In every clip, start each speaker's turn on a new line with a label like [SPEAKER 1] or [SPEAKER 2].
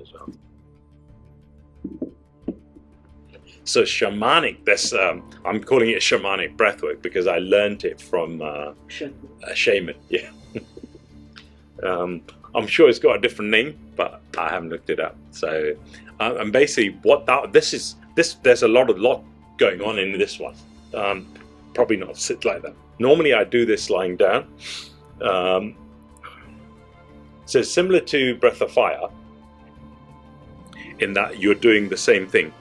[SPEAKER 1] as well. So shamanic, that's um, I'm calling it shamanic breathwork because I learned it from uh, a shaman. Yeah. um, I'm sure it's got a different name, but I haven't looked it up. So, uh, and basically, what that this is this there's a lot of lot going on in this one. Um, probably not sit like that. Normally, I do this lying down. Um, so similar to Breath of Fire, in that you're doing the same thing,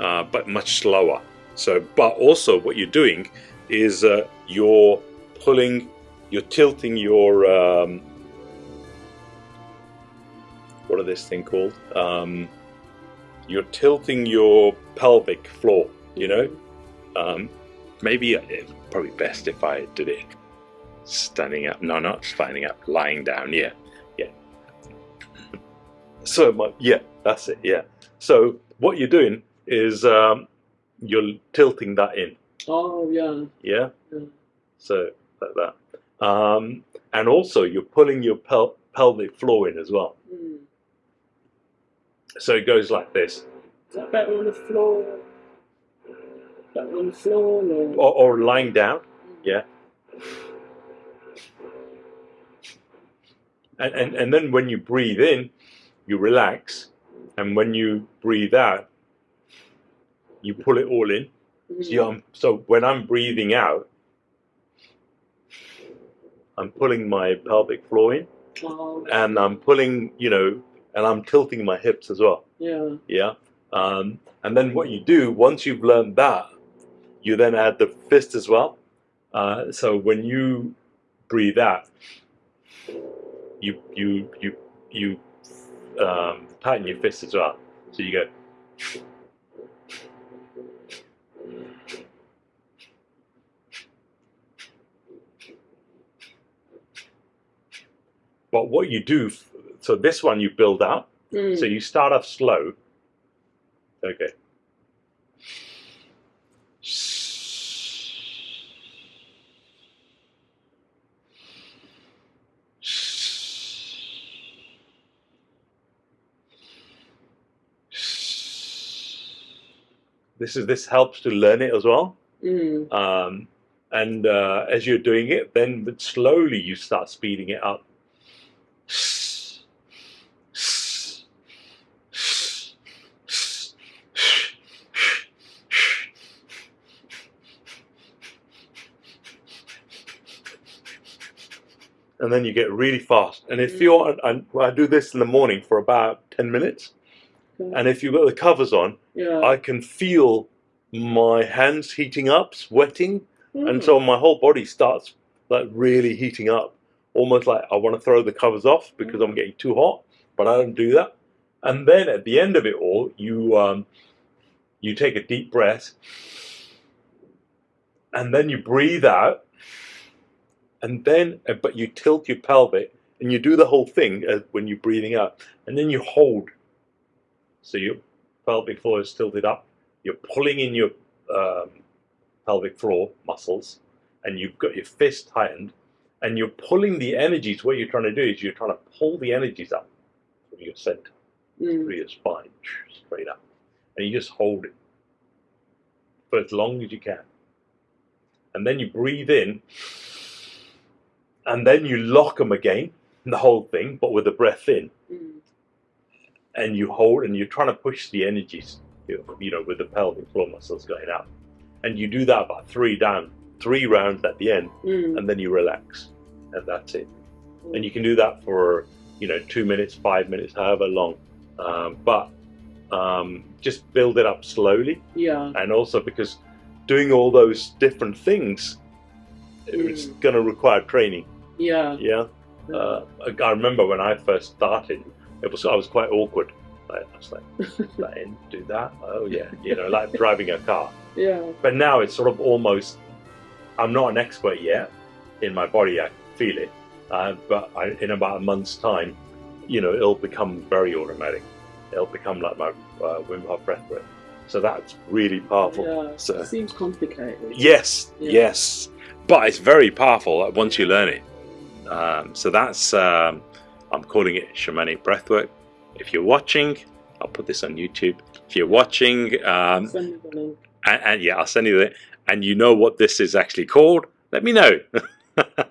[SPEAKER 1] uh, but much slower. So, but also what you're doing is uh, you're pulling, you're tilting your um, what are this thing called? Um, you're tilting your pelvic floor. You know, um, maybe it's probably best if I did it standing up. No, not standing up, lying down. Yeah. So my, yeah, that's it. Yeah. So what you're doing is um, you're tilting that in.
[SPEAKER 2] Oh yeah.
[SPEAKER 1] Yeah.
[SPEAKER 2] yeah.
[SPEAKER 1] So like that, um, and also you're pulling your pel pelvic floor in as well.
[SPEAKER 2] Mm.
[SPEAKER 1] So it goes like this,
[SPEAKER 2] Is that better on the floor? Better on the floor or?
[SPEAKER 1] or, or lying down. Yeah. And, and and then when you breathe in, you relax, and when you breathe out, you pull it all in.
[SPEAKER 2] Mm.
[SPEAKER 1] So, I'm, so when I'm breathing out, I'm pulling my pelvic floor in,
[SPEAKER 2] Oh,
[SPEAKER 1] and I'm pulling, you know, and I'm tilting my hips as well.
[SPEAKER 2] yeah.
[SPEAKER 1] Yeah. Um, and then what you do once you've learned that, you then add the fist as well. Uh, so when you breathe out, you you you you um, tighten your fists as well. So you go. But what you do, so this one you build up.
[SPEAKER 2] Mm.
[SPEAKER 1] So you start off slow. Okay. This is this helps to learn it as well.
[SPEAKER 2] Mm.
[SPEAKER 1] Um, and uh, as you're doing it, then slowly you start speeding it up. And then you get really fast. And if you're, and I do this in the morning for about 10 minutes. And if you've got the covers on,
[SPEAKER 2] yeah.
[SPEAKER 1] I can feel my hands heating up, sweating, and
[SPEAKER 2] Mm.
[SPEAKER 1] so my whole body starts like really heating up, almost like I want to throw the covers off because I'm getting too hot, but I don't do that. And then at the end of it all, you um, you take a deep breath, and then you breathe out, and then but you tilt your pelvic, and you do the whole thing uh, when you're breathing out, and then you hold. So your pelvic floor is tilted up. You're pulling in your um, pelvic floor muscles, and you've got your fist tightened, and you're pulling the energies. What you're trying to do is you're trying to pull the energies up from your center
[SPEAKER 2] Mm.
[SPEAKER 1] through your spine, straight up, and you just hold it for as long as you can, and then you breathe in, and then you lock them again, the whole thing, but with the breath in,
[SPEAKER 2] Mm.
[SPEAKER 1] And you hold, and you're trying to push the energies, you know, with the pelvic floor muscles going up, and you do that about three down, three rounds at the end,
[SPEAKER 2] Mm.
[SPEAKER 1] and then you relax, and that's it. And you can do that for you know two minutes, five minutes, however long, um, but um, just build it up slowly,
[SPEAKER 2] Yeah.
[SPEAKER 1] and also because doing all those different things, it's
[SPEAKER 2] Mm.
[SPEAKER 1] going to require training.
[SPEAKER 2] Yeah.
[SPEAKER 1] Yeah, uh, I I remember when I first started, it was I was quite awkward. Like, I was like, let in, do that? Oh yeah, you know, like driving a car.
[SPEAKER 2] Yeah.
[SPEAKER 1] But now it's sort of almost, I'm not an expert yet in my body, I feel it. Uh, but I, in about a month's time, you know, it'll become very automatic. It'll become like my uh, Wim Hof breathwork. So that's really powerful.
[SPEAKER 2] Yeah.
[SPEAKER 1] So,
[SPEAKER 2] It seems complicated.
[SPEAKER 1] yes,
[SPEAKER 2] Yeah.
[SPEAKER 1] yes. But it's very powerful once you learn it. Um, so that's, um, I'm calling it shamanic breathwork. if you're watching, I'll put this on YouTube. If you're watching, um,
[SPEAKER 2] Send me the link.
[SPEAKER 1] and, and yeah, I'll send you the and you know what this is actually called, let me know.